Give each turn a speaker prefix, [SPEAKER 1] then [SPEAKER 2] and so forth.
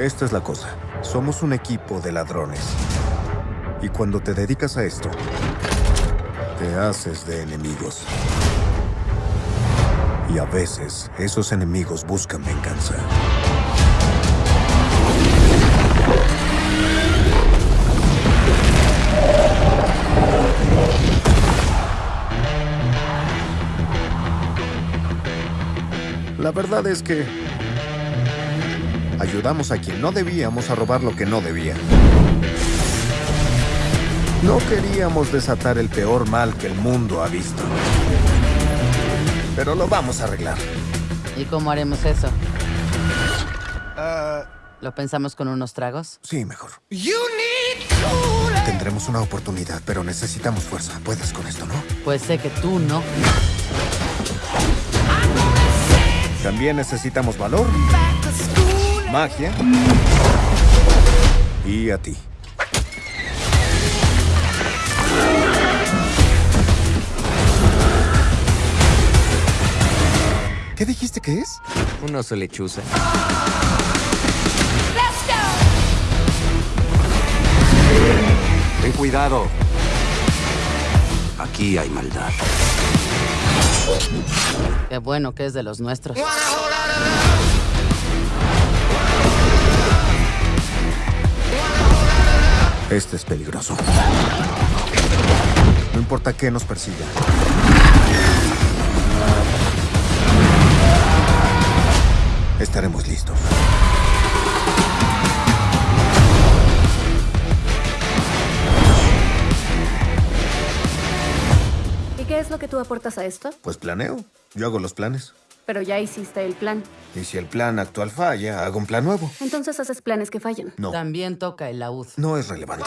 [SPEAKER 1] Esta es la cosa. Somos un equipo de ladrones. Y cuando te dedicas a esto, te haces de enemigos. Y a veces, esos enemigos buscan venganza. La verdad es que ayudamos a quien no debíamos a robar lo que no debía. No queríamos desatar el peor mal que el mundo ha visto. Pero lo vamos a arreglar.
[SPEAKER 2] ¿Y cómo haremos eso?
[SPEAKER 1] Ah,
[SPEAKER 2] ¿Lo pensamos con unos tragos?
[SPEAKER 1] sí, mejor. Tendremos una oportunidad, pero necesitamos fuerza. Puedes con esto, ¿no?
[SPEAKER 2] Pues sé que tú no.
[SPEAKER 1] También necesitamos valor, magia y a ti. ¿Qué dijiste que es?
[SPEAKER 3] Un oso lechuza. Ten cuidado. Aquí hay maldad.
[SPEAKER 2] Qué bueno que es de los nuestros.
[SPEAKER 1] Este es peligroso. No importa qué nos persiga. Estaremos listos.
[SPEAKER 4] ¿Y qué es lo que tú aportas a esto?
[SPEAKER 1] Pues planeo. Yo hago los planes.
[SPEAKER 4] Pero ya hiciste el plan.
[SPEAKER 1] Y si el plan actual falla, hago un plan nuevo.
[SPEAKER 4] Entonces haces planes que fallan.
[SPEAKER 1] No,
[SPEAKER 2] También toca el laúd.
[SPEAKER 1] no es relevante.